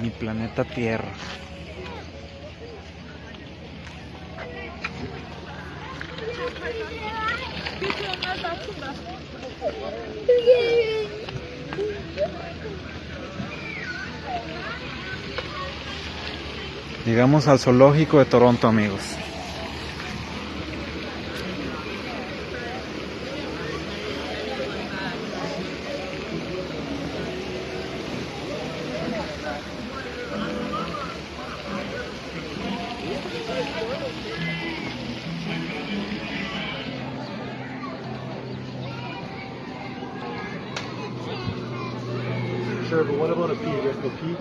Mi planeta Tierra. Llegamos al zoológico de Toronto, amigos. sure, but what about a peak? Is peak?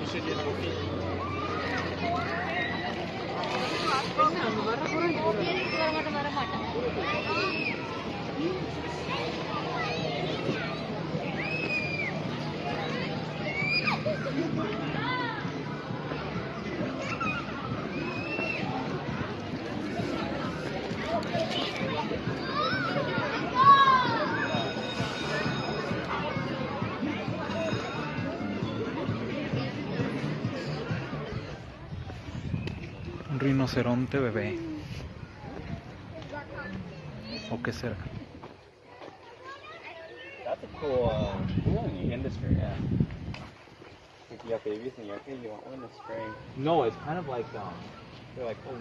You should get a peak. Un rinoceronte bebé. ¿O qué será? That's a cool uh, industry, yeah. If you have babies and you're you want one in the spring. No, it's kind of like um, oh.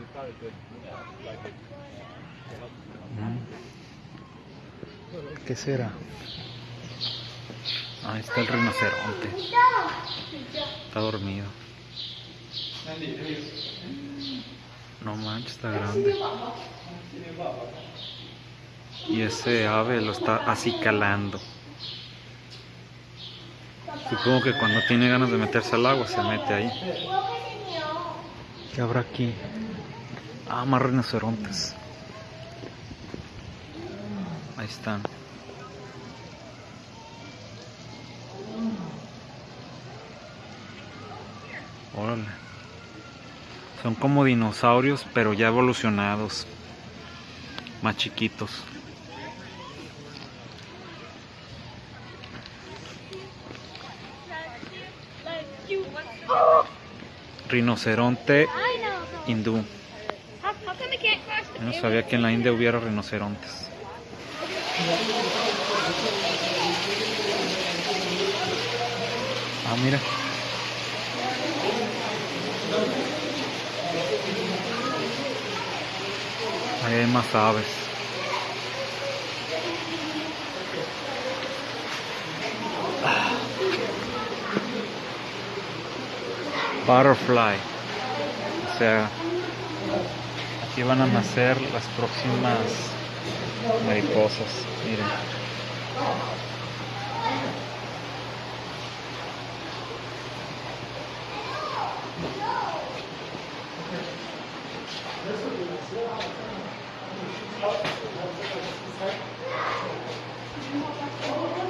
¿Qué será? Ahí está el rinoceronte. Está dormido. No manches, está grande. Y ese ave lo está acicalando. Supongo que cuando tiene ganas de meterse al agua se mete ahí. ¿Qué habrá aquí? Ah, más rinocerontes. Ahí están. Órale. Son como dinosaurios, pero ya evolucionados. Más chiquitos. Rinoceronte hindú. Yo no sabía que en la India hubiera rinocerontes. Ah, mira. Ahí hay más aves. Ah. Butterfly. Sea, aquí van a nacer las próximas mariposas. Miren.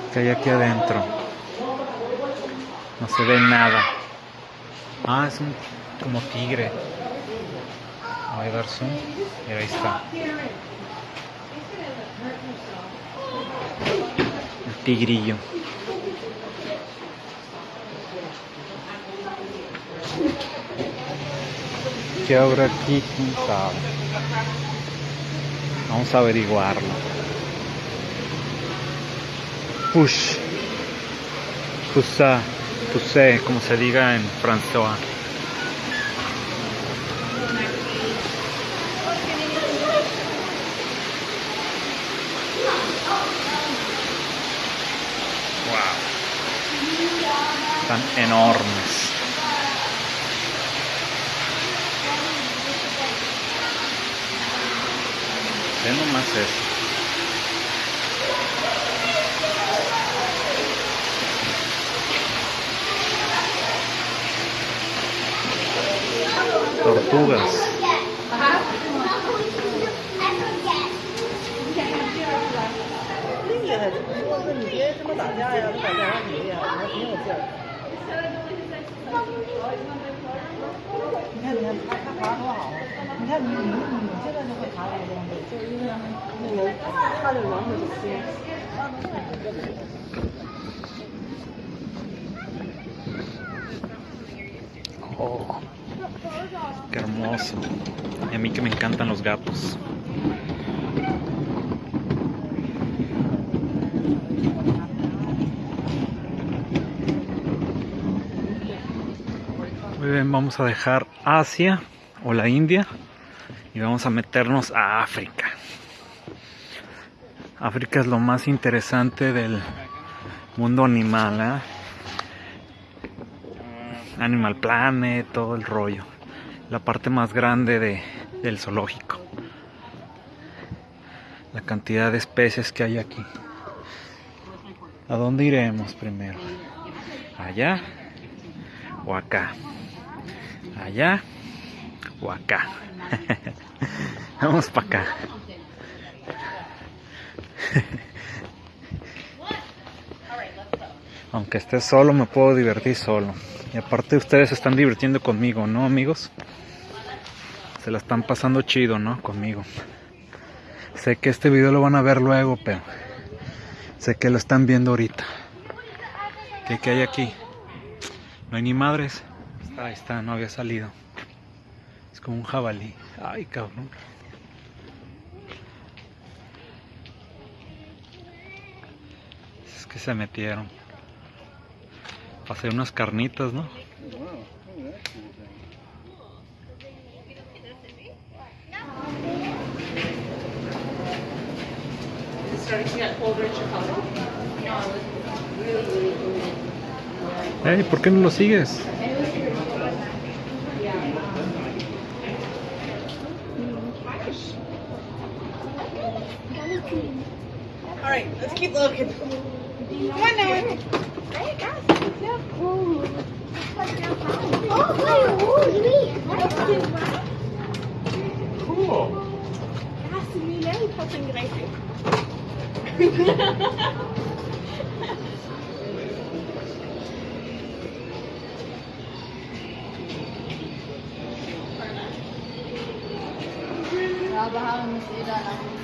¿Qué hay aquí adentro? No se ve nada. Ah, es un como tigre. Voy a dar zoom. Y ahí está. El tigrillo. ¿Qué habrá aquí? ¿Quién sabe? Vamos a averiguarlo. Push. Pusa. Pusé, como se diga en francés. Están enormes. Nomás eso. Tortugas. 厉 你看，你看，他他爬多好啊！ 你看你你你现在就会查这个东西，就是因为那个它的软会吸。 Oh, qué hermoso. Y a mí que me encantan los gatos. Vamos a dejar Asia o la India y vamos a meternos a África. África es lo más interesante del mundo animal, ¿eh? Animal Planet, todo el rollo. La parte más grande de, del zoológico. La cantidad de especies que hay aquí. ¿A dónde iremos primero? ¿Allá o acá? ¿Allá o acá? Vamos para acá. Aunque esté solo, me puedo divertir solo. Y aparte ustedes se están divirtiendo conmigo, ¿no, amigos? Se la están pasando chido, ¿no? Conmigo. Sé que este video lo van a ver luego, pero sé que lo están viendo ahorita. ¿Qué, qué hay aquí? No hay ni madres. Ahí está, no había salido. Es como un jabalí. Ay, cabrón. Es que se metieron. Pasé unas carnitas, ¿no? Hey, ¿por qué no lo sigues? All right, let's keep looking. Come on now. Cool. Ja, aber haben es jeder nach